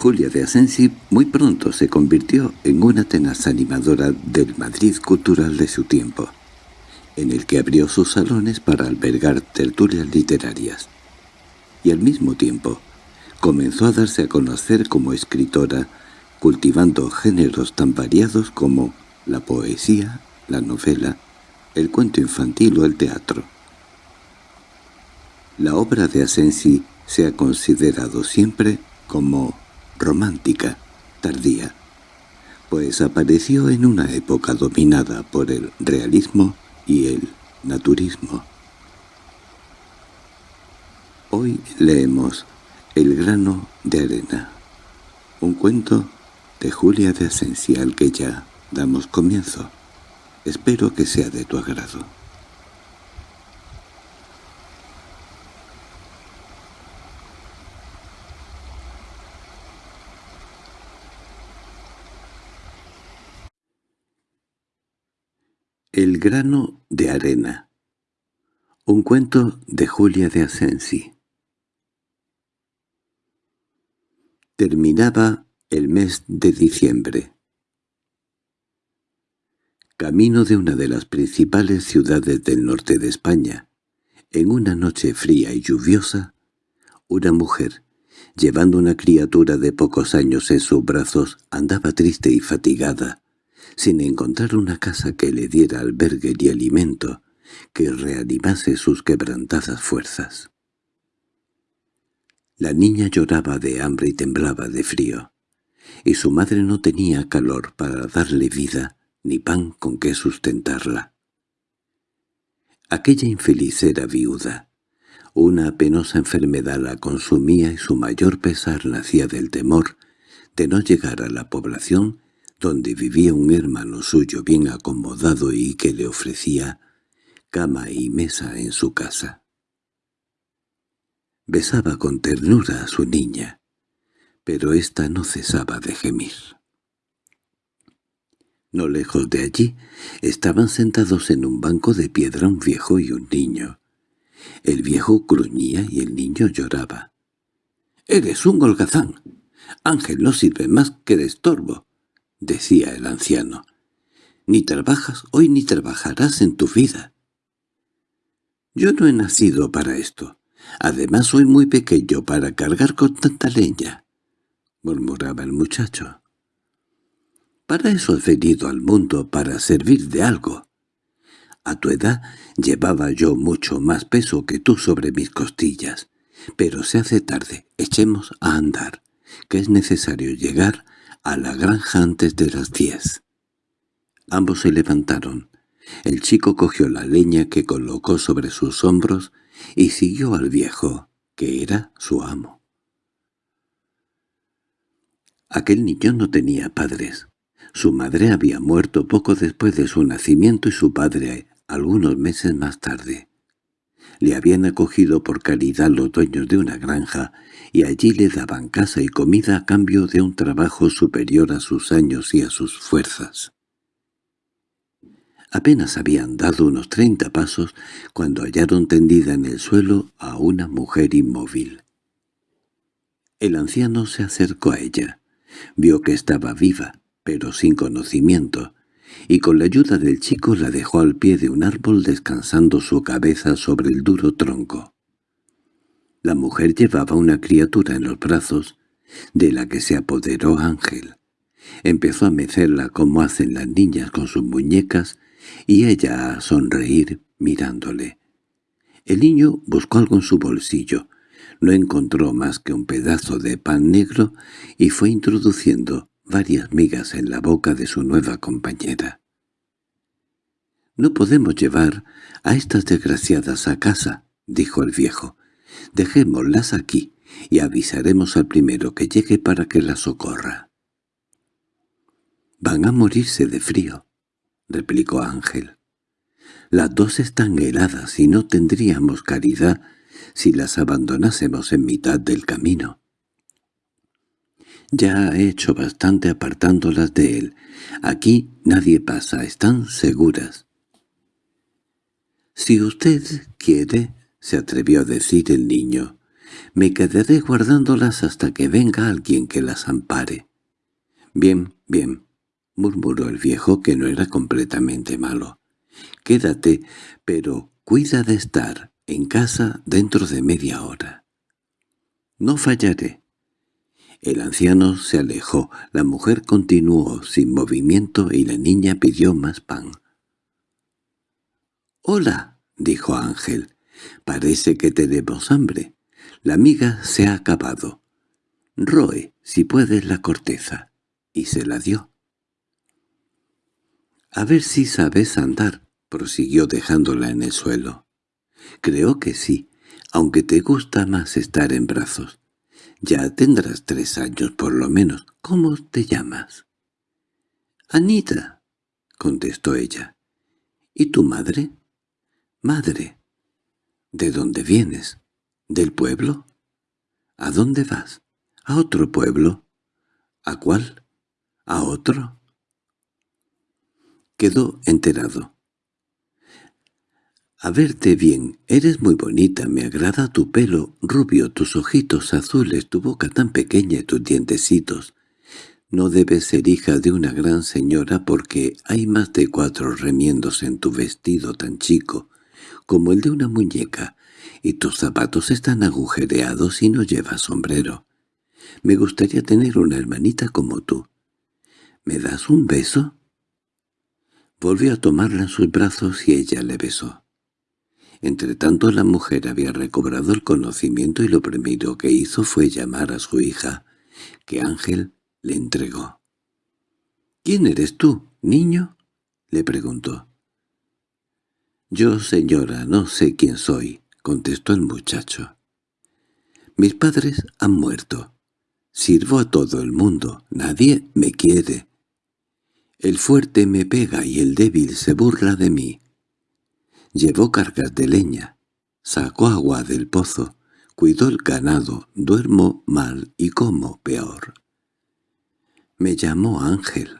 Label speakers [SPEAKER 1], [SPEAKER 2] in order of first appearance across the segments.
[SPEAKER 1] Julia de Asensi muy pronto se convirtió en una tenaz animadora del Madrid cultural de su tiempo, en el que abrió sus salones para albergar tertulias literarias. Y al mismo tiempo, comenzó a darse a conocer como escritora, cultivando géneros tan variados como la poesía, la novela, el cuento infantil o el teatro. La obra de Asensi se ha considerado siempre como romántica, tardía, pues apareció en una época dominada por el realismo y el naturismo. Hoy leemos El grano de arena, un cuento de Julia de Esencial que ya damos comienzo. Espero que sea de tu agrado. El grano de arena Un cuento de Julia de Asensi Terminaba el mes de diciembre. Camino de una de las principales ciudades del norte de España, en una noche fría y lluviosa, una mujer, llevando una criatura de pocos años en sus brazos, andaba triste y fatigada, sin encontrar una casa que le diera albergue y alimento, que reanimase sus quebrantadas fuerzas. La niña lloraba de hambre y temblaba de frío, y su madre no tenía calor para darle vida ni pan con que sustentarla. Aquella infeliz era viuda. Una penosa enfermedad la consumía y su mayor pesar nacía del temor de no llegar a la población donde vivía un hermano suyo bien acomodado y que le ofrecía cama y mesa en su casa. Besaba con ternura a su niña, pero ésta no cesaba de gemir. No lejos de allí estaban sentados en un banco de piedra un viejo y un niño. El viejo gruñía y el niño lloraba. «¡Eres un holgazán! Ángel no sirve más que de estorbo —decía el anciano—. Ni trabajas hoy ni trabajarás en tu vida. Yo no he nacido para esto. Además soy muy pequeño para cargar con tanta leña —murmuraba el muchacho. —Para eso he venido al mundo, para servir de algo. A tu edad llevaba yo mucho más peso que tú sobre mis costillas. Pero se hace tarde, echemos a andar, que es necesario llegar a la granja antes de las diez. Ambos se levantaron. El chico cogió la leña que colocó sobre sus hombros y siguió al viejo, que era su amo. Aquel niño no tenía padres. Su madre había muerto poco después de su nacimiento y su padre algunos meses más tarde. Le habían acogido por caridad los dueños de una granja y allí le daban casa y comida a cambio de un trabajo superior a sus años y a sus fuerzas. Apenas habían dado unos treinta pasos cuando hallaron tendida en el suelo a una mujer inmóvil. El anciano se acercó a ella. Vio que estaba viva, pero sin conocimiento, y con la ayuda del chico la dejó al pie de un árbol descansando su cabeza sobre el duro tronco. La mujer llevaba una criatura en los brazos, de la que se apoderó Ángel. Empezó a mecerla como hacen las niñas con sus muñecas, y ella a sonreír mirándole. El niño buscó algo en su bolsillo, no encontró más que un pedazo de pan negro y fue introduciendo varias migas en la boca de su nueva compañera. «No podemos llevar a estas desgraciadas a casa», dijo el viejo. «Dejémoslas aquí y avisaremos al primero que llegue para que las socorra». «Van a morirse de frío», replicó Ángel. «Las dos están heladas y no tendríamos caridad si las abandonásemos en mitad del camino». Ya ha hecho bastante apartándolas de él. Aquí nadie pasa, están seguras. —Si usted quiere —se atrevió a decir el niño—, Me quedaré guardándolas hasta que venga alguien que las ampare. Bien, bien, murmuró el viejo que no era completamente malo. Quédate, pero cuida de estar en casa dentro de media hora. No fallaré. El anciano se alejó, la mujer continuó sin movimiento y la niña pidió más pan. «Hola», dijo Ángel, «parece que tenemos hambre. La miga se ha acabado. Roe, si puedes, la corteza». Y se la dio. «A ver si sabes andar», prosiguió dejándola en el suelo. «Creo que sí, aunque te gusta más estar en brazos. Ya tendrás tres años por lo menos. ¿Cómo te llamas?» «Anita», contestó ella. «¿Y tu madre?» «Madre». «¿De dónde vienes? ¿Del pueblo?» «¿A dónde vas?» «¿A otro pueblo?» «¿A cuál?» «¿A otro?» Quedó enterado. A verte bien, eres muy bonita, me agrada tu pelo rubio, tus ojitos azules, tu boca tan pequeña y tus dientecitos. No debes ser hija de una gran señora porque hay más de cuatro remiendos en tu vestido tan chico como el de una muñeca, y tus zapatos están agujereados y no llevas sombrero. Me gustaría tener una hermanita como tú. ¿Me das un beso? Volvió a tomarla en sus brazos y ella le besó. Entretanto la mujer había recobrado el conocimiento y lo primero que hizo fue llamar a su hija, que Ángel le entregó. —¿Quién eres tú, niño? —le preguntó. —Yo, señora, no sé quién soy —contestó el muchacho. —Mis padres han muerto. Sirvo a todo el mundo. Nadie me quiere. El fuerte me pega y el débil se burla de mí. Llevó cargas de leña, sacó agua del pozo, cuidó el ganado, duermo mal y como peor. Me llamó Ángel.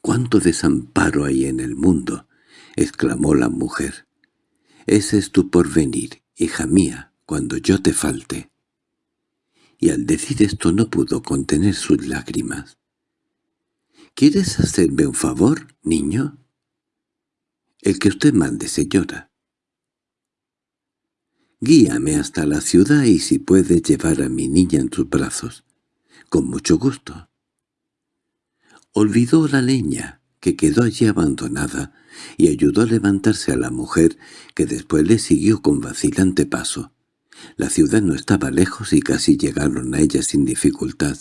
[SPEAKER 1] —¡Cuánto desamparo hay en el mundo! —exclamó la mujer. —Ese es tu porvenir, hija mía, cuando yo te falte. Y al decir esto no pudo contener sus lágrimas. —¿Quieres hacerme un favor, niño? —El que usted mande, señora. Guíame hasta la ciudad y si puede llevar a mi niña en tus brazos. Con mucho gusto. Olvidó la leña, que quedó allí abandonada, y ayudó a levantarse a la mujer, que después le siguió con vacilante paso. La ciudad no estaba lejos y casi llegaron a ella sin dificultad,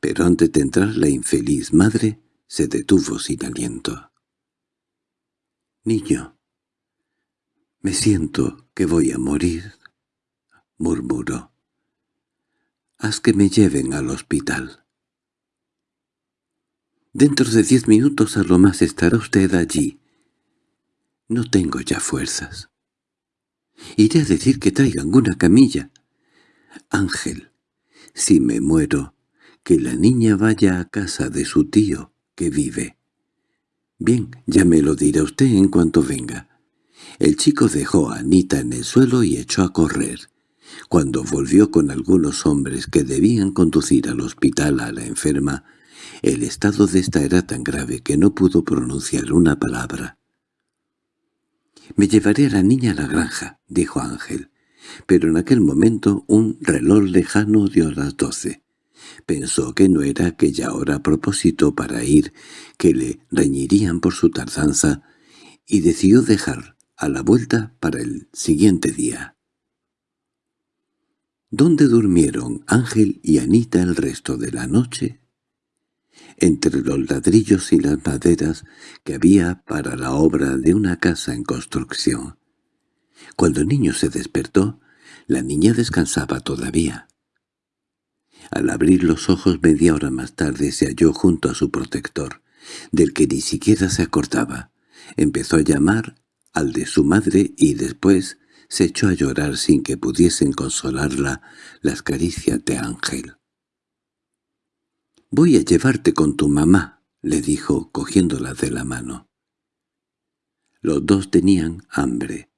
[SPEAKER 1] pero antes de entrar la infeliz madre se detuvo sin aliento. «Niño, me siento que voy a morir», murmuró. «Haz que me lleven al hospital». «Dentro de diez minutos a lo más estará usted allí. No tengo ya fuerzas. Iré a decir que traigan una camilla. Ángel, si me muero, que la niña vaya a casa de su tío, que vive. Bien, ya me lo dirá usted en cuanto venga. El chico dejó a Anita en el suelo y echó a correr. Cuando volvió con algunos hombres que debían conducir al hospital a la enferma, el estado de esta era tan grave que no pudo pronunciar una palabra. «Me llevaré a la niña a la granja», dijo Ángel. Pero en aquel momento un reloj lejano dio las doce. Pensó que no era aquella hora a propósito para ir, que le reñirían por su tardanza, y decidió dejar a la vuelta para el siguiente día. ¿Dónde durmieron Ángel y Anita el resto de la noche? Entre los ladrillos y las maderas que había para la obra de una casa en construcción. Cuando el niño se despertó, la niña descansaba todavía. Al abrir los ojos media hora más tarde se halló junto a su protector, del que ni siquiera se acordaba. Empezó a llamar al de su madre y después se echó a llorar sin que pudiesen consolarla las caricias de Ángel. «Voy a llevarte con tu mamá», le dijo cogiéndola de la mano. Los dos tenían hambre.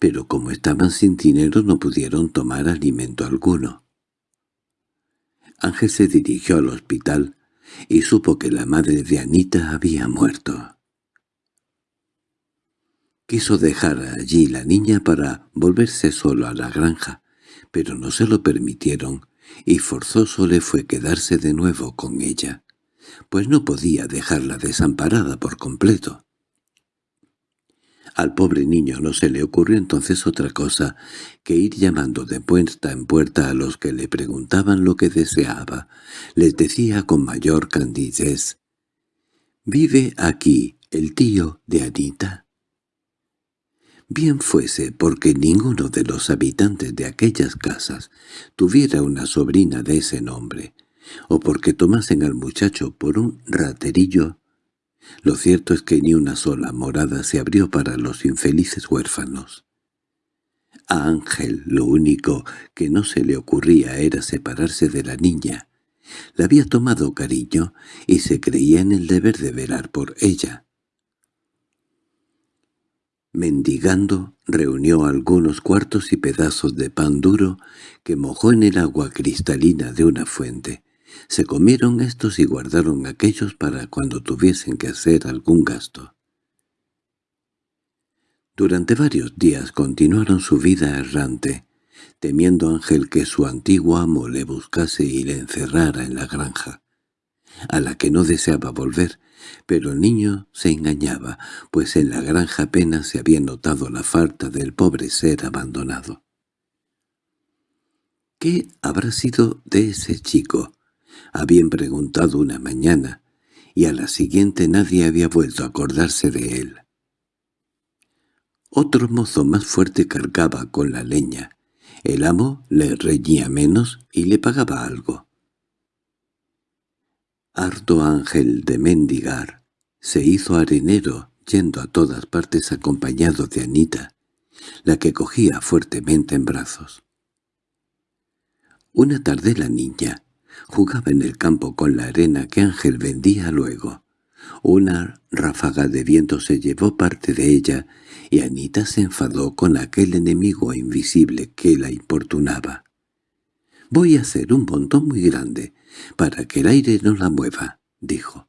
[SPEAKER 1] pero como estaban sin dinero no pudieron tomar alimento alguno. Ángel se dirigió al hospital y supo que la madre de Anita había muerto. Quiso dejar allí la niña para volverse solo a la granja, pero no se lo permitieron, y forzoso le fue quedarse de nuevo con ella, pues no podía dejarla desamparada por completo. Al pobre niño no se le ocurrió entonces otra cosa que ir llamando de puerta en puerta a los que le preguntaban lo que deseaba. Les decía con mayor candidez, «¿Vive aquí el tío de Anita?» Bien fuese porque ninguno de los habitantes de aquellas casas tuviera una sobrina de ese nombre, o porque tomasen al muchacho por un raterillo lo cierto es que ni una sola morada se abrió para los infelices huérfanos. A Ángel lo único que no se le ocurría era separarse de la niña. Le había tomado cariño y se creía en el deber de velar por ella. Mendigando, reunió algunos cuartos y pedazos de pan duro que mojó en el agua cristalina de una fuente. Se comieron estos y guardaron aquellos para cuando tuviesen que hacer algún gasto. Durante varios días continuaron su vida errante, temiendo Ángel que su antiguo amo le buscase y le encerrara en la granja, a la que no deseaba volver, pero el niño se engañaba, pues en la granja apenas se había notado la falta del pobre ser abandonado. ¿Qué habrá sido de ese chico? Habían preguntado una mañana, y a la siguiente nadie había vuelto a acordarse de él. Otro mozo más fuerte cargaba con la leña. El amo le reñía menos y le pagaba algo. Harto ángel de mendigar, se hizo arenero yendo a todas partes acompañado de Anita, la que cogía fuertemente en brazos. Una tarde la niña, Jugaba en el campo con la arena que Ángel vendía luego. Una ráfaga de viento se llevó parte de ella y Anita se enfadó con aquel enemigo invisible que la importunaba. «Voy a hacer un montón muy grande, para que el aire no la mueva», dijo.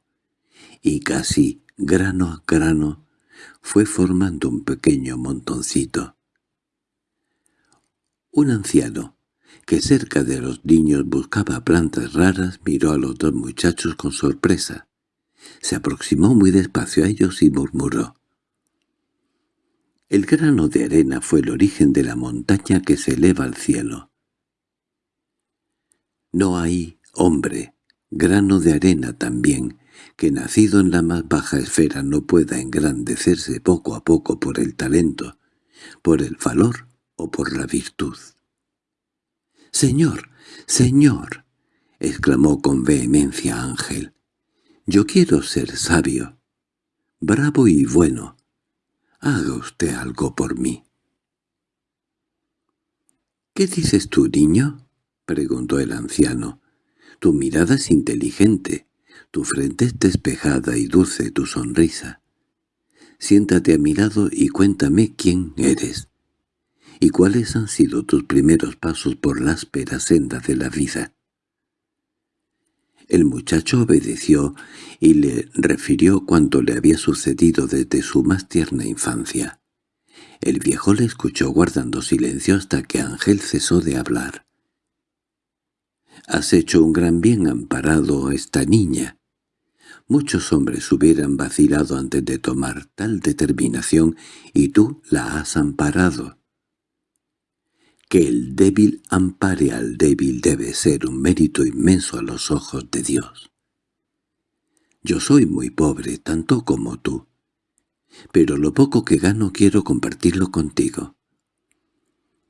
[SPEAKER 1] Y casi, grano a grano, fue formando un pequeño montoncito. Un anciano, que cerca de los niños buscaba plantas raras, miró a los dos muchachos con sorpresa. Se aproximó muy despacio a ellos y murmuró. El grano de arena fue el origen de la montaña que se eleva al cielo. No hay hombre, grano de arena también, que nacido en la más baja esfera no pueda engrandecerse poco a poco por el talento, por el valor o por la virtud. —¡Señor! ¡Señor! —exclamó con vehemencia Ángel. —Yo quiero ser sabio. Bravo y bueno. Haga usted algo por mí. —¿Qué dices tú, niño? —preguntó el anciano. —Tu mirada es inteligente, tu frente es despejada y dulce tu sonrisa. Siéntate a mi lado y cuéntame quién eres. ¿Y cuáles han sido tus primeros pasos por la áspera senda de la vida? El muchacho obedeció y le refirió cuanto le había sucedido desde su más tierna infancia. El viejo le escuchó guardando silencio hasta que Ángel cesó de hablar. «Has hecho un gran bien amparado a esta niña. Muchos hombres hubieran vacilado antes de tomar tal determinación y tú la has amparado. Que el débil ampare al débil debe ser un mérito inmenso a los ojos de Dios. Yo soy muy pobre, tanto como tú, pero lo poco que gano quiero compartirlo contigo.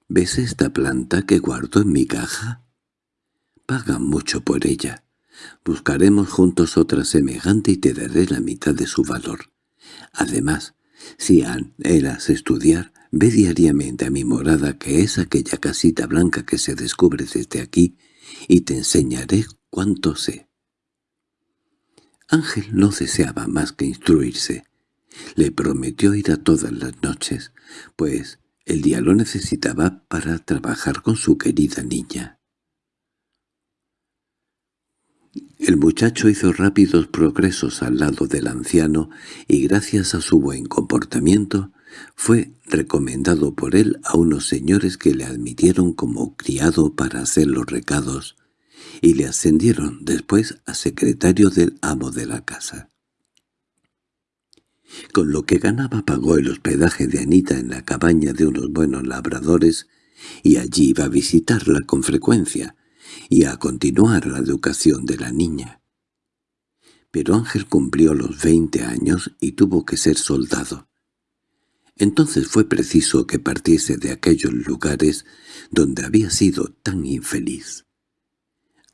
[SPEAKER 1] ¿Ves esta planta que guardo en mi caja? Paga mucho por ella. Buscaremos juntos otra semejante y te daré la mitad de su valor. Además, si anhelas estudiar, Ve diariamente a mi morada, que es aquella casita blanca que se descubre desde aquí, y te enseñaré cuánto sé. Ángel no deseaba más que instruirse. Le prometió ir a todas las noches, pues El día lo necesitaba para trabajar con su querida niña. El muchacho hizo rápidos progresos al lado del anciano y gracias a su buen comportamiento fue recomendado por él a unos señores que le admitieron como criado para hacer los recados y le ascendieron después a secretario del amo de la casa. Con lo que ganaba pagó el hospedaje de Anita en la cabaña de unos buenos labradores y allí iba a visitarla con frecuencia y a continuar la educación de la niña. Pero Ángel cumplió los veinte años y tuvo que ser soldado. Entonces fue preciso que partiese de aquellos lugares donde había sido tan infeliz.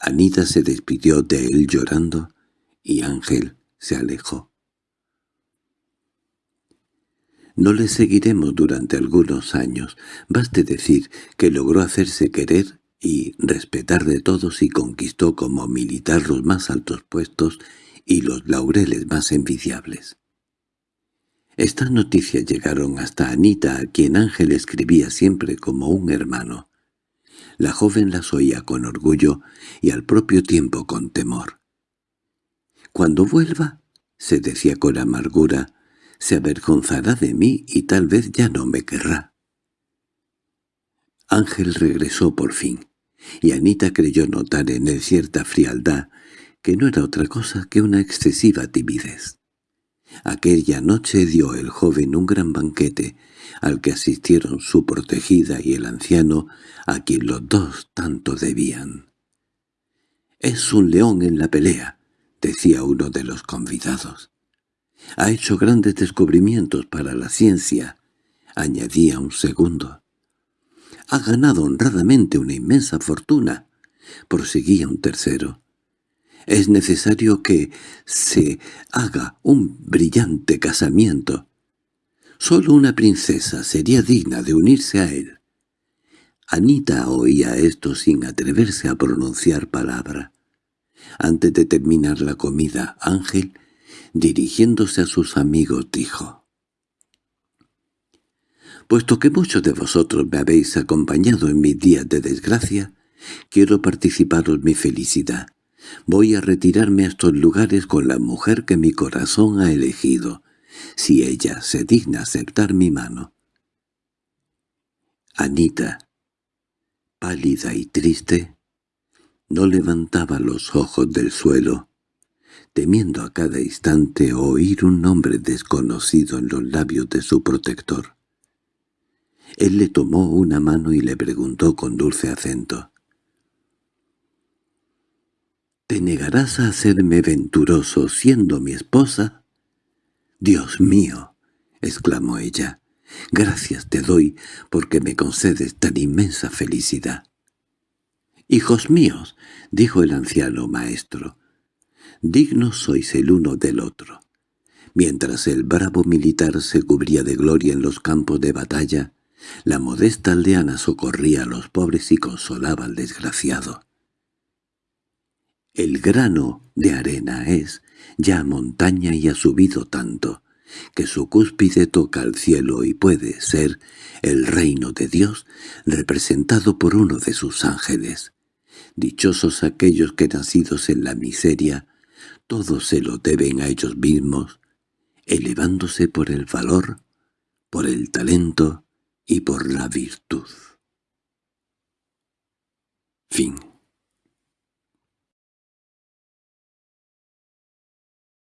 [SPEAKER 1] Anita se despidió de él llorando y Ángel se alejó. No le seguiremos durante algunos años, baste decir que logró hacerse querer y respetar de todos y conquistó como militar los más altos puestos y los laureles más envidiables. Estas noticias llegaron hasta Anita, a quien Ángel escribía siempre como un hermano. La joven las oía con orgullo y al propio tiempo con temor. «Cuando vuelva», se decía con amargura, «se avergonzará de mí y tal vez ya no me querrá». Ángel regresó por fin, y Anita creyó notar en él cierta frialdad que no era otra cosa que una excesiva timidez. Aquella noche dio el joven un gran banquete, al que asistieron su protegida y el anciano, a quien los dos tanto debían. «Es un león en la pelea», decía uno de los convidados. «Ha hecho grandes descubrimientos para la ciencia», añadía un segundo. «Ha ganado honradamente una inmensa fortuna», proseguía un tercero. Es necesario que se haga un brillante casamiento. Solo una princesa sería digna de unirse a él. Anita oía esto sin atreverse a pronunciar palabra. Antes de terminar la comida, Ángel, dirigiéndose a sus amigos, dijo «Puesto que muchos de vosotros me habéis acompañado en mis días de desgracia, quiero participaros mi felicidad. Voy a retirarme a estos lugares con la mujer que mi corazón ha elegido, si ella se digna aceptar mi mano. Anita, pálida y triste, no levantaba los ojos del suelo, temiendo a cada instante oír un nombre desconocido en los labios de su protector. Él le tomó una mano y le preguntó con dulce acento. ¿Te negarás a hacerme venturoso siendo mi esposa? —¡Dios mío! —exclamó ella. —Gracias te doy porque me concedes tan inmensa felicidad. —Hijos míos —dijo el anciano maestro—, dignos sois el uno del otro. Mientras el bravo militar se cubría de gloria en los campos de batalla, la modesta aldeana socorría a los pobres y consolaba al desgraciado. El grano de arena es ya montaña y ha subido tanto, que su cúspide toca al cielo y puede ser el reino de Dios representado por uno de sus ángeles. Dichosos aquellos que nacidos en la miseria, todos se lo deben a ellos mismos, elevándose por el valor, por el talento y por la virtud. Fin